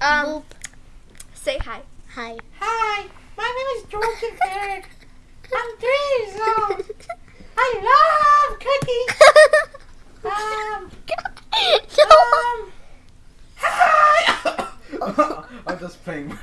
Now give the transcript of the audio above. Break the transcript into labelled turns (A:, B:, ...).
A: Um, say hi.
B: Hi.
C: Hi, my name is George I'm three years old. I love cookies. Um, um, hi.
D: I'm just playing.